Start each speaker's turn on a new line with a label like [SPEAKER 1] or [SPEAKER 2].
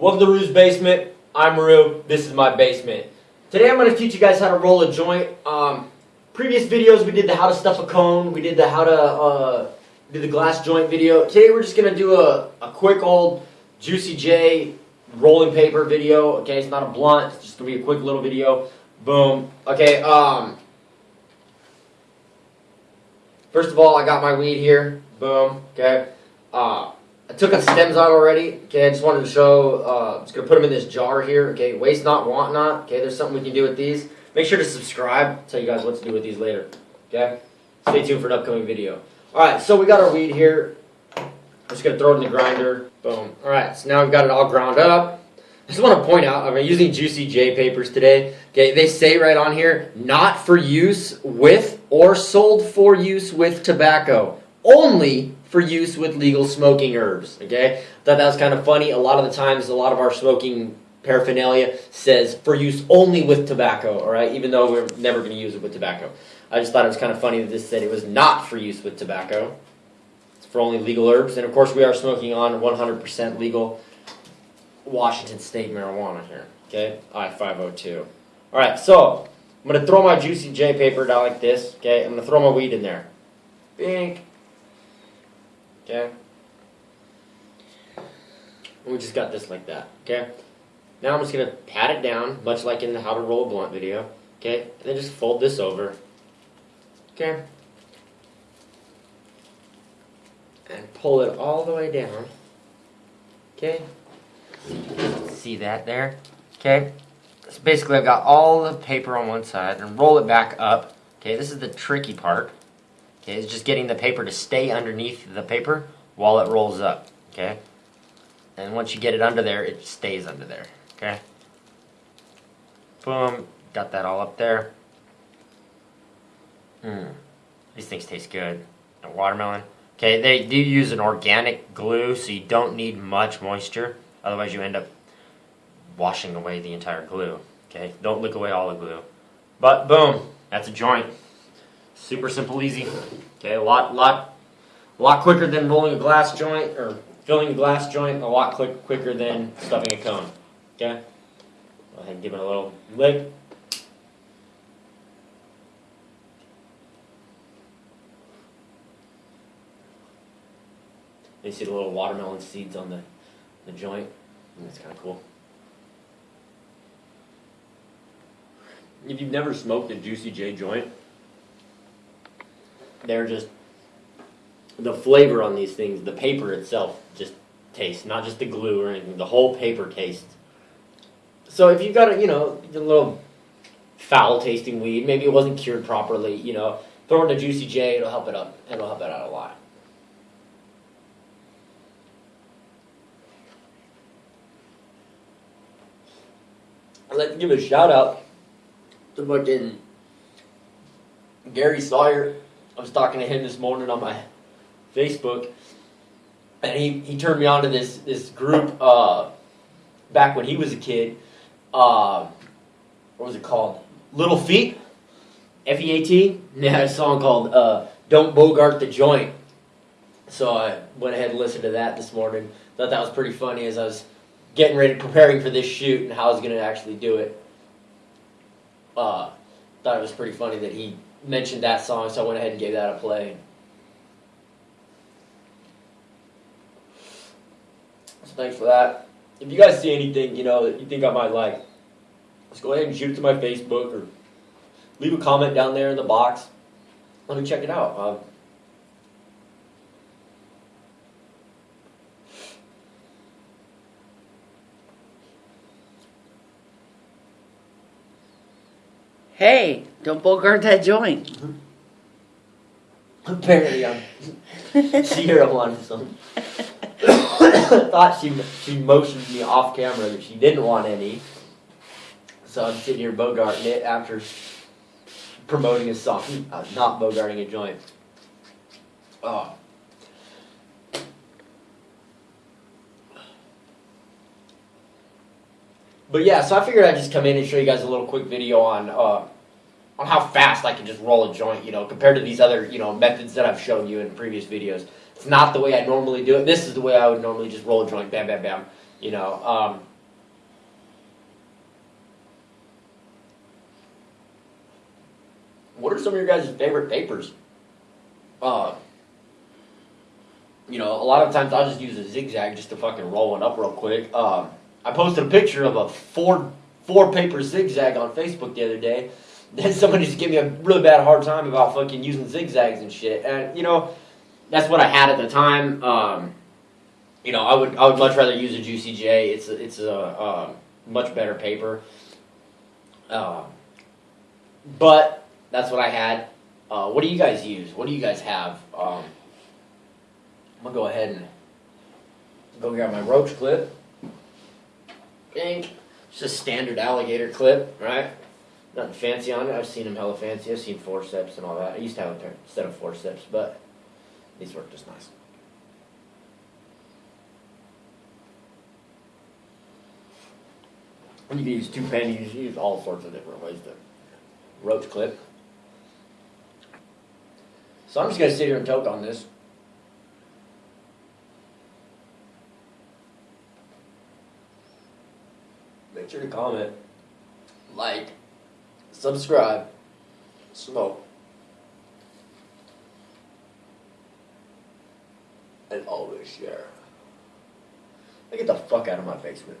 [SPEAKER 1] Welcome to Rue's Basement. I'm Rue. This is my basement. Today I'm going to teach you guys how to roll a joint. Um, previous videos we did the how to stuff a cone. We did the how to uh, do the glass joint video. Today we're just going to do a, a quick old Juicy J rolling paper video. Okay, it's not a blunt. It's just going to be a quick little video. Boom. Okay, um... First of all, I got my weed here. Boom. Okay. Uh, I took the stems out already. Okay, I just wanted to show. Uh, I'm just gonna put them in this jar here. Okay, waste not, want not. Okay, there's something we can do with these. Make sure to subscribe. I'll tell you guys what to do with these later. Okay, stay tuned for an upcoming video. All right, so we got our weed here. I'm just gonna throw it in the grinder. Boom. All right, so now we've got it all ground up. I just want to point out, I'm using Juicy J papers today. Okay, they say right on here, not for use with or sold for use with tobacco. Only for use with legal smoking herbs. Okay, thought that was kind of funny. A lot of the times, a lot of our smoking paraphernalia says for use only with tobacco. All right, even though we're never going to use it with tobacco. I just thought it was kind of funny that this said it was not for use with tobacco. It's for only legal herbs, and of course, we are smoking on 100% legal Washington State marijuana here. Okay, I-502. All right, so I'm going to throw my Juicy J paper down like this. Okay, I'm going to throw my weed in there. Bink. Okay. We just got this like that. Okay. Now I'm just going to pat it down, much like in the how to roll a blunt video. Okay, and then just fold this over. Okay. And pull it all the way down. Okay. See that there? Okay. So basically I've got all the paper on one side and roll it back up. Okay, this is the tricky part. Okay, it's just getting the paper to stay underneath the paper while it rolls up. Okay. And once you get it under there, it stays under there. Okay. Boom. Got that all up there. Mmm. These things taste good. A watermelon. Okay, they do use an organic glue, so you don't need much moisture. Otherwise, you end up washing away the entire glue. Okay, don't lick away all the glue. But boom, that's a joint. Super simple, easy. Okay, a lot, lot, a lot quicker than rolling a glass joint or filling a glass joint. A lot quick, quicker than stuffing a cone. Okay, go ahead and give it a little lick. You see the little watermelon seeds on the, the joint. Mm, that's kind of cool. If you've never smoked a Juicy J joint, they're just the flavor on these things, the paper itself just tastes, not just the glue or anything, the whole paper tastes. So if you've got a, you know, a little foul tasting weed, maybe it wasn't cured properly, you know, throw in a Juicy J, it'll help it up, it'll help it out a lot. I'd like to give a shout out to fucking Gary Sawyer. I was talking to him this morning on my Facebook, and he, he turned me on to this this group uh, back when he was a kid. Uh, what was it called? Little Feat, F E A T. They had a song called uh, "Don't Bogart the Joint." So I went ahead and listened to that this morning. Thought that was pretty funny as I was getting ready, preparing for this shoot and how I was going to actually do it. Uh, thought it was pretty funny that he mentioned that song, so I went ahead and gave that a play. So thanks for that. If you guys see anything, you know, that you think I might like, just go ahead and shoot it to my Facebook or leave a comment down there in the box. Let me check it out. Uh,
[SPEAKER 2] Hey, don't bogart that joint.
[SPEAKER 1] Apparently, I'm zero on some. Thought she she motioned me off camera that she didn't want any, so I'm sitting here bogarting it after promoting a song, uh, not bogarting a joint. Oh. But yeah, so I figured I'd just come in and show you guys a little quick video on uh, on how fast I can just roll a joint, you know, compared to these other, you know, methods that I've shown you in previous videos. It's not the way I normally do it. This is the way I would normally just roll a joint, bam, bam, bam. You know, um, what are some of your guys' favorite papers? Uh, you know, a lot of times I'll just use a zigzag just to fucking roll one up real quick. Um, I posted a picture of a four four paper zigzag on Facebook the other day. Then somebody just gave me a really bad hard time about fucking using zigzags and shit. And you know, that's what I had at the time. Um, you know, I would I would much rather use a Juicy J. It's a, it's a um, much better paper. Um, but that's what I had. Uh, what do you guys use? What do you guys have? Um, I'm gonna go ahead and go grab my roach clip. Ink. Just a standard alligator clip, right? Nothing fancy on it. I've seen them hella fancy. I've seen forceps and all that. I used to have a pair- set of forceps, but these work just nice. You can use two pennies, you can use all sorts of different ways to roach clip. So I'm just gonna sit here and toke on this. Make sure to comment, like, subscribe, smoke, and always share. Now get the fuck out of my basement.